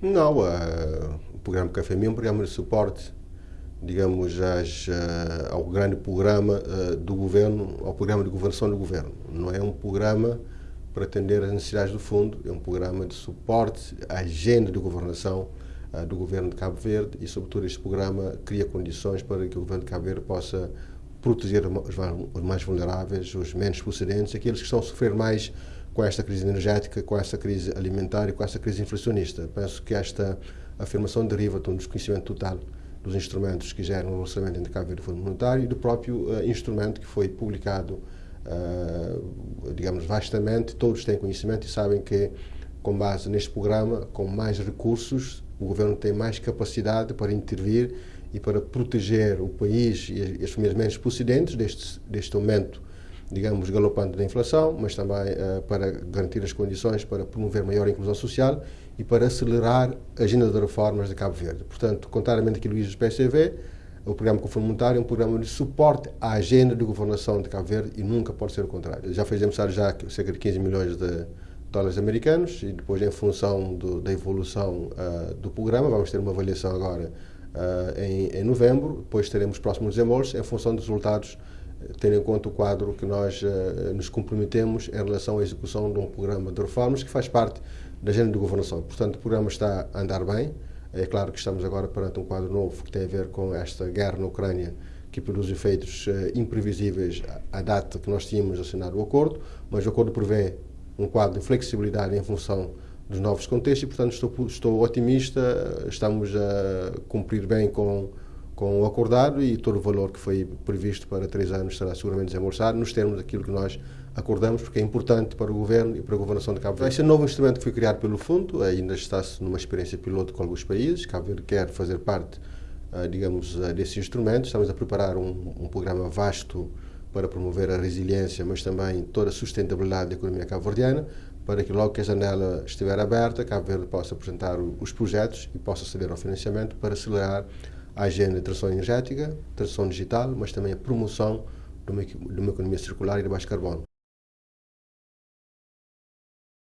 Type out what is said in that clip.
Não, uh, o programa Café Mim é um programa de suporte, digamos, às, uh, ao grande programa uh, do governo, ao programa de governação do governo. Não é um programa para atender às necessidades do fundo, é um programa de suporte à agenda de governação do governo de Cabo Verde e, sobretudo, este programa cria condições para que o governo de Cabo Verde possa proteger os mais vulneráveis, os menos procedentes, aqueles que estão a sofrer mais com esta crise energética, com esta crise alimentar e com esta crise inflacionista. Penso que esta afirmação deriva de um desconhecimento total dos instrumentos que geram o orçamento entre Cabo Fundo Monetário e do próprio uh, instrumento que foi publicado, uh, digamos, vastamente. Todos têm conhecimento e sabem que, com base neste programa, com mais recursos, o governo tem mais capacidade para intervir e para proteger o país e as famílias menos procedentes deste, deste aumento, digamos, galopante da inflação, mas também uh, para garantir as condições para promover maior inclusão social e para acelerar a agenda de reformas de Cabo Verde. Portanto, contrariamente àquilo que diz o PCV, o programa Monetário é um programa de suporte à agenda de governação de Cabo Verde e nunca pode ser o contrário. Já fizemos já cerca de 15 milhões de dólares americanos e depois, em função do, da evolução uh, do programa, vamos ter uma avaliação agora uh, em, em, novembro, depois teremos próximos desembolsos em função dos resultados, tendo em conta o quadro que nós uh, nos comprometemos em relação à execução de um programa de reformas que faz parte da agenda de governação. Portanto, o programa está a andar bem. É claro que estamos agora perante um quadro novo que tem a ver com esta guerra na Ucrânia, que produz efeitos uh, imprevisíveis à data que nós tínhamos assinado o acordo, mas o acordo prevê um quadro de flexibilidade em função dos novos contextos e, portanto, estou, estou otimista, estamos a cumprir bem com, com o acordado e todo o valor que foi previsto para três anos será seguramente desembolsado nos termos daquilo que nós acordamos, porque é importante para o Governo e para a Governação de Cabo Verde. Esse novo instrumento que foi criado pelo Fundo ainda está-se numa experiência piloto com alguns países. Cabo Verde quer fazer parte, ah, digamos, ah, desse instrumento. Estamos a preparar um, um programa vasto para promover a resiliência, mas também toda a sustentabilidade da economia cabo-verdiana, para que logo que a janela estiver aberta, Cabo Verde possa apresentar os projetos e possa aceder ao financiamento para acelerar a agenda de transição energética, transição digital, mas também a promoção de uma, de uma economia circular e de baixo carbono.